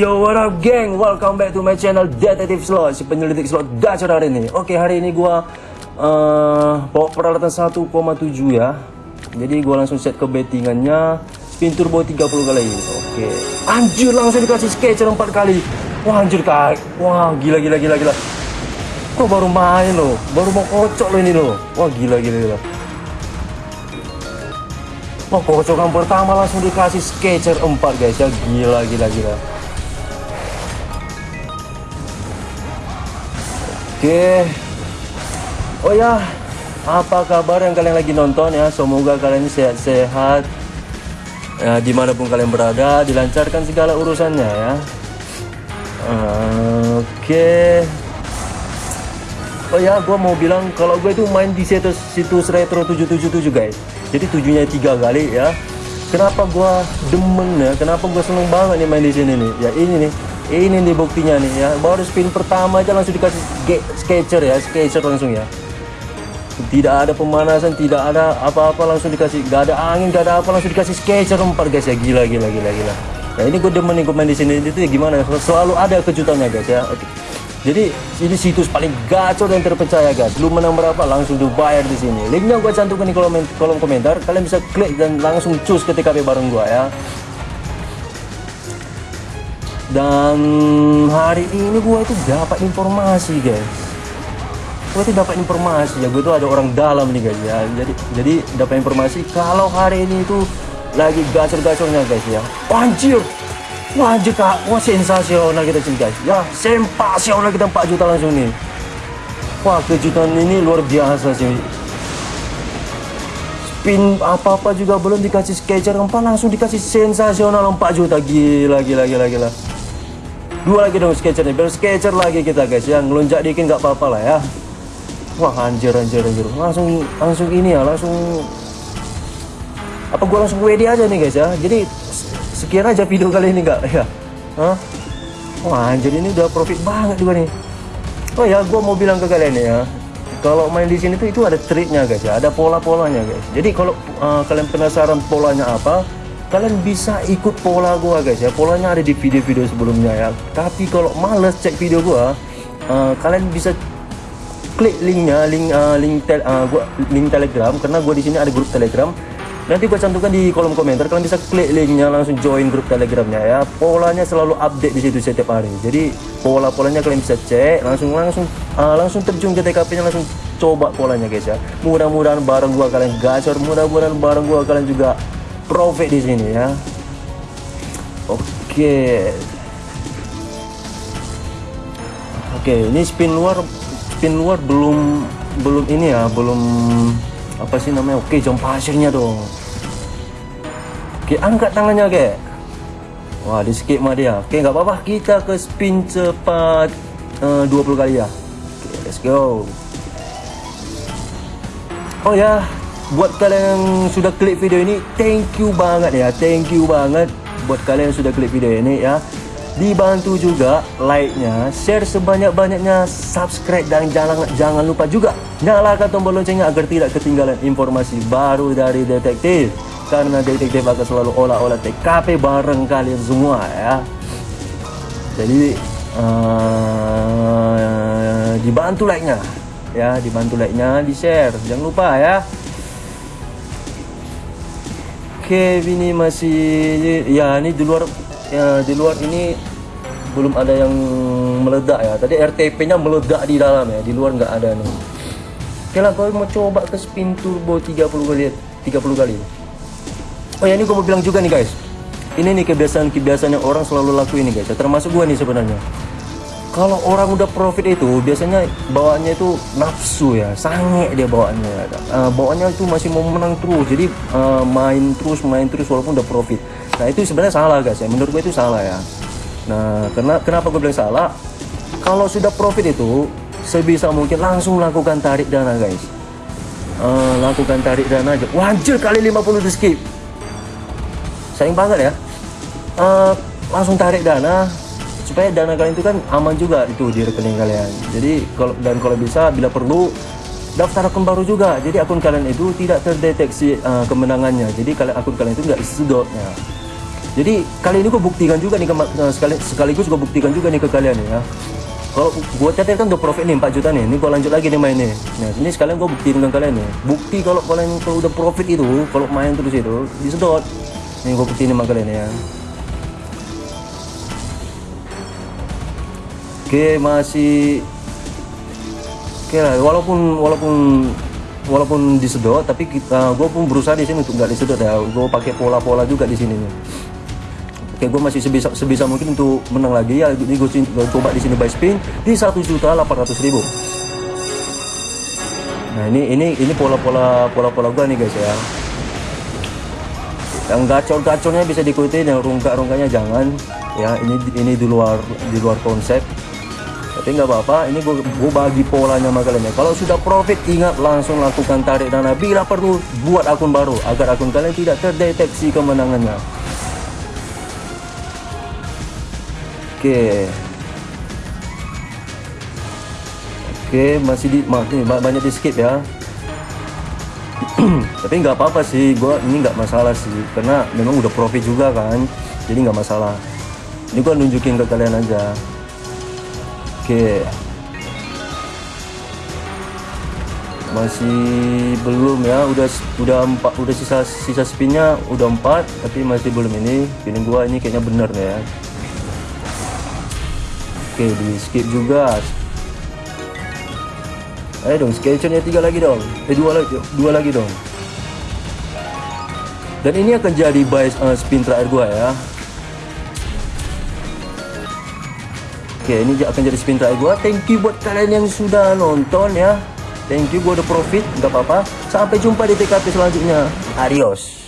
Yo what up geng, welcome back to my channel Detektif Slot. Si penyelidik slot gacor hari ini. Oke hari ini gua uh, Bawa peralatan 1,7 ya. Jadi gua langsung set ke bettingannya. Spin turbo 30 kali. Oke. Anjir langsung dikasih sketcher 4 kali. Wah anjir kak Wah gila gila gila gila. Kok baru main loh? Baru mau kocok loh ini loh. Wah gila gila gila. Wah kocokan pertama langsung dikasih sketcher 4 guys ya. Gila gila gila Oke Oh ya Apa kabar yang kalian lagi nonton ya Semoga kalian sehat-sehat ya, Di mana pun kalian berada Dilancarkan segala urusannya ya Oke Oh ya, gue mau bilang kalau gue itu main di situs situs retro 777 guys. Jadi tujuhnya tiga kali ya. Kenapa gue demen ya? Kenapa gue seneng banget nih main di sini nih? Ya ini nih, ini nih buktinya nih ya. Baru spin pertama aja langsung dikasih sketcher ya, sketcher langsung ya. Tidak ada pemanasan, tidak ada apa-apa langsung dikasih. Gak ada angin, gak ada apa langsung dikasih sketcher empat guys ya. Gila, gila, gila, gila. Nah ini gue demen gue main di sini itu ya gimana? Selalu ada kejutannya guys ya. Oke. Jadi ini situs paling gacor dan terpercaya guys. Lu menang berapa langsung dibayar di sini. Linknya gue cantumkan di kolom, kolom komentar. Kalian bisa klik dan langsung cus ke TKP bareng gue ya. Dan hari ini gue itu dapat informasi guys. Gue itu dapat informasi ya. Gue itu ada orang dalam nih guys ya. Jadi jadi dapat informasi kalau hari ini itu lagi gacor-gacornya guys ya. Anjir, Wah kak, wah sensasional kita sini guys Ya sensasional kita 4 juta langsung nih Wah kejutan ini luar biasa sih Spin apa-apa juga belum dikasih sketcher 4 langsung dikasih sensasional 4 juta Gila gila gila gila Dua lagi dong sketchernya biar sketcher lagi kita guys. Ya Ngelunjak dikit nggak apa-apa lah ya. Wah anjir anjir anjir. Langsung langsung ini ya langsung. Apa gua langsung WD aja nih guys ya? Jadi sekian aja video kali ini enggak ya. Hah? Wah anjir ini udah profit banget juga nih. Oh ya gue mau bilang ke kalian ya. Kalau main di sini tuh itu ada triknya guys ya. Ada pola-polanya guys. Jadi kalau uh, kalian penasaran polanya apa kalian bisa ikut pola gua guys ya. Polanya ada di video-video sebelumnya ya. Tapi kalau males cek video gua uh, kalian bisa klik linknya link uh, link tel, uh, gua link telegram karena gue di sini ada grup telegram. Nanti gue cantumkan di kolom komentar. Kalian bisa klik linknya langsung join grup telegramnya ya. Polanya selalu update di situ setiap hari. Jadi pola-polanya kalian bisa cek langsung langsung uh, langsung terjun ke TKP nya langsung coba polanya guys ya. Mudah-mudahan bareng gua kalian gacor mudah-mudahan bareng gua kalian juga profit di sini ya oke oke ini spin luar spin luar belum belum ini ya belum apa sih namanya oke jam pasirnya dong Oke, angkat tangannya, oke. Wah, di skip mah dia. Oke, nggak apa-apa. Kita ke spin cepat uh, 20 kali ya. Oke, let's go. Oh ya, buat kalian yang sudah klik video ini, thank you banget ya. Thank you banget buat kalian yang sudah klik video ini ya. Dibantu juga like-nya, share sebanyak-banyaknya, subscribe dan jangan jangan lupa juga nyalakan tombol loncengnya agar tidak ketinggalan informasi baru dari detektif karena detektif akan selalu olah-olah TKP bareng kalian semua ya jadi uh, dibantu like-nya ya dibantu like-nya di share jangan lupa ya oke ini masih ya ini di luar ya di luar ini belum ada yang meledak ya. Tadi RTP nya meledak di dalam ya di luar nggak ada nih. Oke lah kalau mau coba ke spin turbo 30 kali 30 kali. Oh ya ini gue mau bilang juga nih guys. Ini nih kebiasaan-kebiasaan yang orang selalu lakuin nih guys. Ya. Termasuk gue nih sebenarnya Kalau orang udah profit itu Biasanya bawaannya itu nafsu ya Sange dia bawaannya. Uh, Bawaannya itu masih mau menang terus Jadi uh, main terus, main terus walaupun udah profit. Nah itu sebenarnya salah guys ya. Menurut gue itu salah ya. Nah karena, kenapa gue bilang salah? Kalau sudah profit itu Sebisa mungkin langsung lakukan tarik dana guys. Uh, Lakukan tarik dana aja. Wajir kali 50 di skip. Sayang banget ya. Uh, langsung tarik dana supaya dana kalian itu kan aman juga itu di rekening kalian. Jadi kalau dan kalau bisa bila perlu daftar akun baru juga. Jadi akun kalian itu tidak terdeteksi uh, kemenangannya. Jadi kalian akun kalian itu nggak sedotnya jadi kali ini gue buktikan juga nih ke, eh, sekali, sekaligus gue buktikan juga nih ke kalian ya. Kalau gue catat kan udah profit nih 4 juta nih. Ini gue lanjut lagi nih main nih nah ini sekalian gue buktiin dengan kalian nih. Bukti kalau kalian kalau udah profit itu kalau main terus itu disedot. Ini gue buktiin sama kalian ya oke masih oke lah walaupun walaupun walaupun disedot tapi kita gue pun berusaha di sini untuk nggak disedot ya gue pakai pola-pola juga di sini nih Oke, gue masih sebisa sebisa mungkin untuk menang lagi ya. Ini gue, coba di sini buy spin di satu juta delapan ratus ribu. Nah ini ini ini pola-pola pola-pola gue nih guys ya. Yang gacor-gacornya bisa diikuti, yang rungka-rungkanya jangan. Ya ini ini di luar di luar konsep. Tapi nggak apa-apa. Ini gue, gue bagi polanya sama kalian ya. Kalau sudah profit ingat langsung lakukan tarik dana. Bila perlu buat akun baru agar akun kalian tidak terdeteksi kemenangannya. Oke. Oke, masih di banyak di skip ya. Tapi nggak apa-apa sih, gua ini nggak masalah sih, karena memang udah profit juga kan, jadi nggak masalah. Ini gua nunjukin ke kalian aja. Oke. Masih belum ya, udah udah empat, udah sisa sisa spinnya udah empat, tapi masih belum ini. Ini gua ini kayaknya bener ya. Oke di skip juga Ayo dong sketchnya tiga lagi dong Eh dua lagi dua lagi dong Dan ini akan jadi buy uh, spin terakhir gua ya Oke ini akan jadi spin terakhir gua. Thank you buat kalian yang sudah nonton ya. Thank you gua udah profit. Nggak apa-apa. Sampai jumpa di TKP selanjutnya. Adios